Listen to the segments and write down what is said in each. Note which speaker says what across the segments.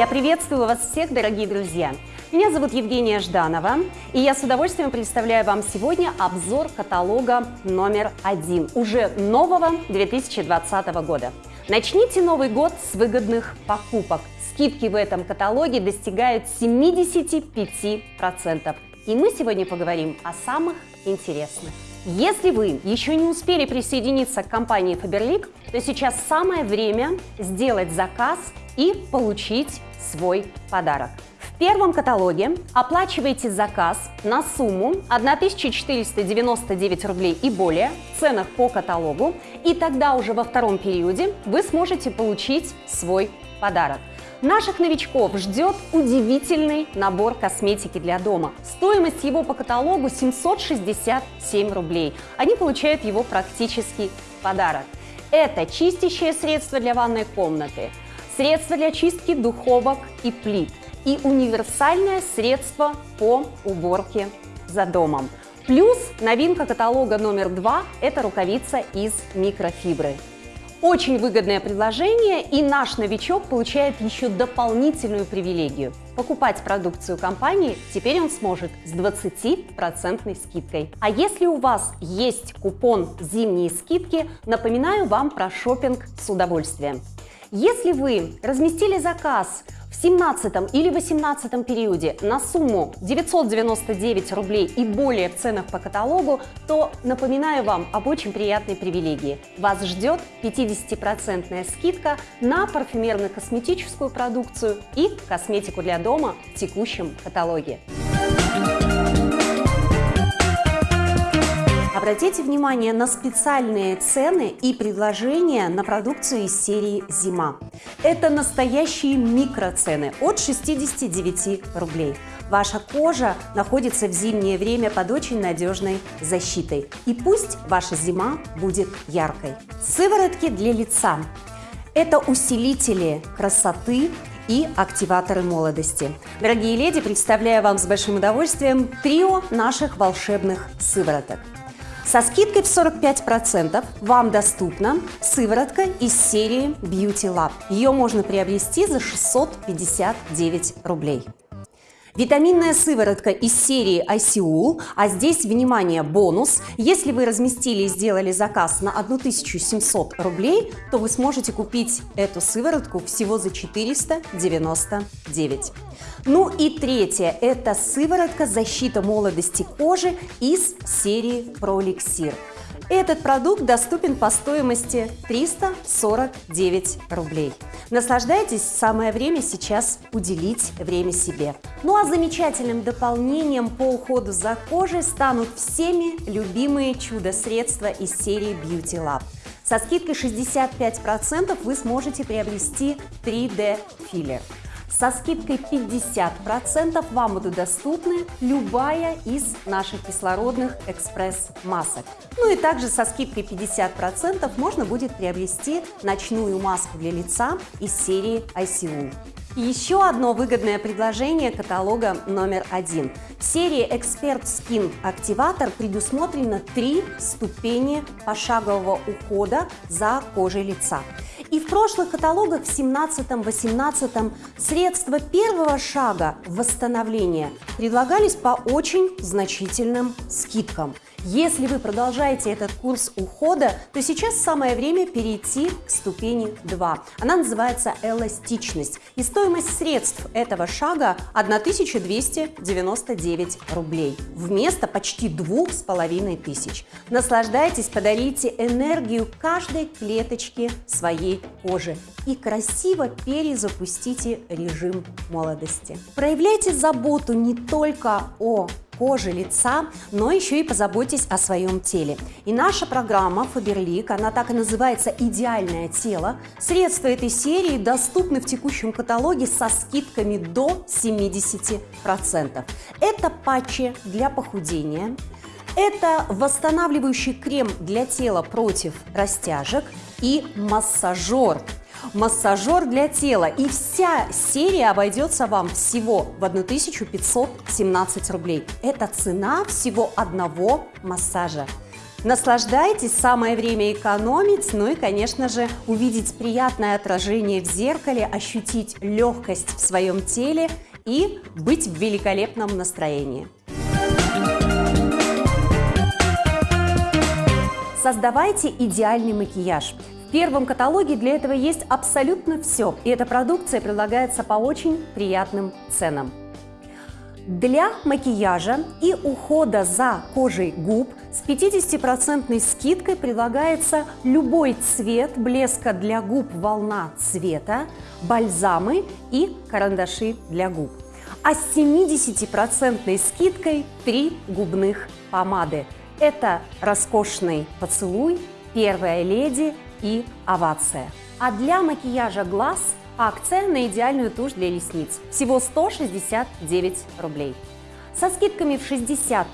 Speaker 1: Я приветствую вас всех, дорогие друзья! Меня зовут Евгения Жданова, и я с удовольствием представляю вам сегодня обзор каталога номер один, уже нового 2020 года. Начните Новый год с выгодных покупок. Скидки в этом каталоге достигают 75%. И мы сегодня поговорим о самых интересных. Если вы еще не успели присоединиться к компании Faberlic, то сейчас самое время сделать заказ и получить свой подарок. В первом каталоге оплачивайте заказ на сумму 1499 рублей и более в ценах по каталогу, и тогда уже во втором периоде вы сможете получить свой подарок. Наших новичков ждет удивительный набор косметики для дома. Стоимость его по каталогу 767 рублей. Они получают его практически в подарок. Это чистящее средство для ванной комнаты, средство для чистки духовок и плит и универсальное средство по уборке за домом. Плюс новинка каталога номер два – это рукавица из микрофибры. Очень выгодное предложение, и наш новичок получает еще дополнительную привилегию. Покупать продукцию компании теперь он сможет с 20% скидкой. А если у вас есть купон «Зимние скидки», напоминаю вам про шопинг с удовольствием. Если вы разместили заказ в 17 или 18 периоде на сумму 999 рублей и более в ценах по каталогу, то напоминаю вам об очень приятной привилегии. Вас ждет 50% скидка на парфюмерно-косметическую продукцию и косметику для дома в текущем каталоге. Обратите внимание на специальные цены и предложения на продукцию из серии «Зима». Это настоящие микроцены от 69 рублей. Ваша кожа находится в зимнее время под очень надежной защитой. И пусть ваша зима будет яркой. Сыворотки для лица. Это усилители красоты и активаторы молодости. Дорогие леди, представляю вам с большим удовольствием трио наших волшебных сывороток. Со скидкой в 45% вам доступна сыворотка из серии Beauty Lab. Ее можно приобрести за 659 рублей. Витаминная сыворотка из серии ICUL, а здесь, внимание, бонус. Если вы разместили и сделали заказ на 1700 рублей, то вы сможете купить эту сыворотку всего за 499. Ну и третье – это сыворотка защита молодости кожи из серии ProLixir. Этот продукт доступен по стоимости 349 рублей. Наслаждайтесь, самое время сейчас уделить время себе. Ну а замечательным дополнением по уходу за кожей станут всеми любимые чудо-средства из серии Beauty Lab. Со скидкой 65% вы сможете приобрести 3D филлер. Со скидкой 50% вам будут доступны любая из наших кислородных экспресс-масок. Ну и также со скидкой 50% можно будет приобрести ночную маску для лица из серии ICU. Еще одно выгодное предложение каталога номер один. В серии Expert Skin Activator предусмотрено три ступени пошагового ухода за кожей лица. И в прошлых каталогах, в 17-18, средства первого шага восстановления предлагались по очень значительным скидкам. Если вы продолжаете этот курс ухода, то сейчас самое время перейти к ступени 2. Она называется эластичность. И стоимость средств этого шага 1299 рублей вместо почти двух с половиной тысяч. Наслаждайтесь, подарите энергию каждой клеточке своей кожи и красиво перезапустите режим молодости. Проявляйте заботу не только о кожи, лица, но еще и позаботьтесь о своем теле. И наша программа Faberlic, она так и называется «Идеальное тело». Средства этой серии доступны в текущем каталоге со скидками до 70%. Это патчи для похудения, это восстанавливающий крем для тела против растяжек и массажер массажер для тела. И вся серия обойдется вам всего в 1517 рублей. Это цена всего одного массажа. Наслаждайтесь, самое время экономить, ну и, конечно же, увидеть приятное отражение в зеркале, ощутить легкость в своем теле и быть в великолепном настроении. Создавайте идеальный макияж. В первом каталоге для этого есть абсолютно все, и эта продукция предлагается по очень приятным ценам. Для макияжа и ухода за кожей губ с 50% скидкой предлагается любой цвет блеска для губ волна цвета, бальзамы и карандаши для губ. А с 70% скидкой три губных помады. Это роскошный поцелуй, первая леди и овация. А для макияжа глаз акция на идеальную тушь для ресниц. Всего 169 рублей. Со скидками в 60%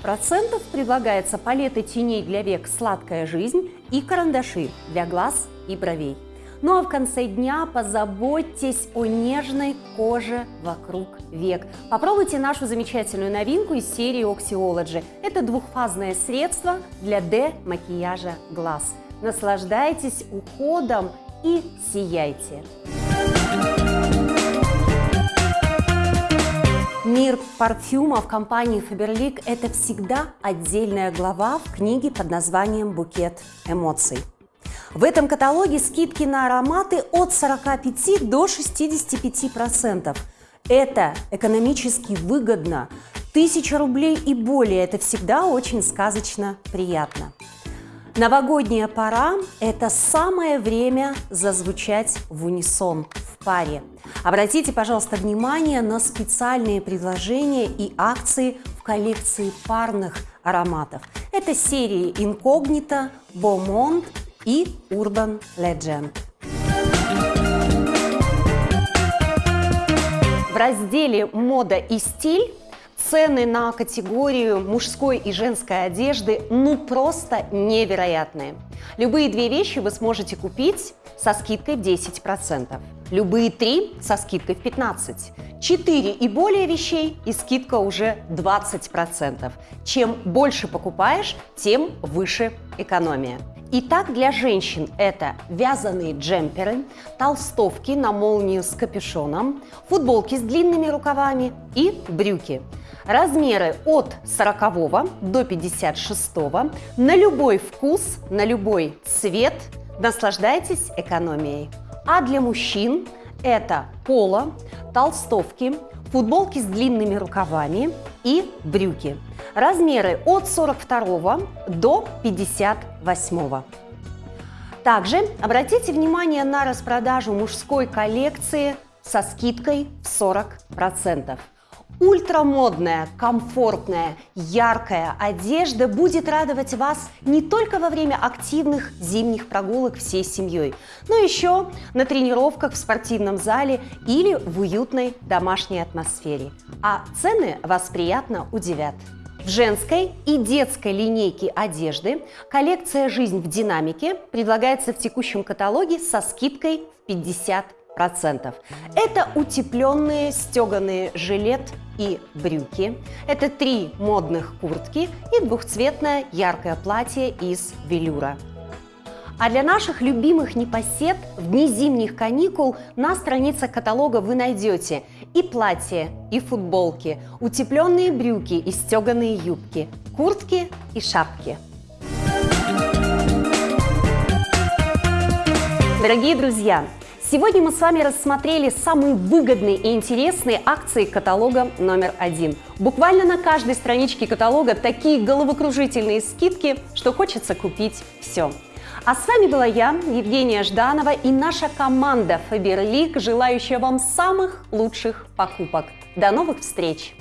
Speaker 1: предлагается палеты теней для век «Сладкая жизнь» и карандаши для глаз и бровей. Ну а в конце дня позаботьтесь о нежной коже вокруг век. Попробуйте нашу замечательную новинку из серии Oxyology. Это двухфазное средство для D-макияжа глаз. Наслаждайтесь уходом и сияйте! Мир парфюма в компании Faberlic – это всегда отдельная глава в книге под названием «Букет эмоций». В этом каталоге скидки на ароматы от 45 до 65%. Это экономически выгодно. Тысяча рублей и более – это всегда очень сказочно приятно. Новогодняя пора – это самое время зазвучать в унисон, в паре. Обратите, пожалуйста, внимание на специальные предложения и акции в коллекции парных ароматов. Это серии Incognito, Beaumont и Urban Legend. В разделе «Мода и стиль» цены на категорию мужской и женской одежды ну просто невероятные. Любые две вещи вы сможете купить со скидкой в 10%. Любые три со скидкой в 15%. Четыре и более вещей и скидка уже 20%. Чем больше покупаешь, тем выше экономия. Итак, для женщин это вязаные джемперы, толстовки на молнию с капюшоном, футболки с длинными рукавами и брюки. Размеры от 40 до 56 на любой вкус, на любой цвет. Наслаждайтесь экономией. А для мужчин это поло, толстовки, футболки с длинными рукавами и брюки. Размеры от 42 до 58. Также обратите внимание на распродажу мужской коллекции со скидкой в 40%. Ультрамодная, комфортная, яркая одежда будет радовать вас не только во время активных зимних прогулок всей семьей, но еще на тренировках в спортивном зале или в уютной домашней атмосфере. А цены вас приятно удивят. В женской и детской линейке одежды коллекция «Жизнь в динамике» предлагается в текущем каталоге со скидкой в 50%. Это утепленные стеганые жилет и брюки. Это три модных куртки и двухцветное яркое платье из велюра. А для наших любимых непосед в дни зимних каникул на страницах каталога вы найдете и платья, и футболки, утепленные брюки и стеганые юбки, куртки и шапки. Дорогие друзья, Сегодня мы с вами рассмотрели самые выгодные и интересные акции каталога номер один. Буквально на каждой страничке каталога такие головокружительные скидки, что хочется купить все. А с вами была я, Евгения Жданова и наша команда Faberlic, желающая вам самых лучших покупок. До новых встреч!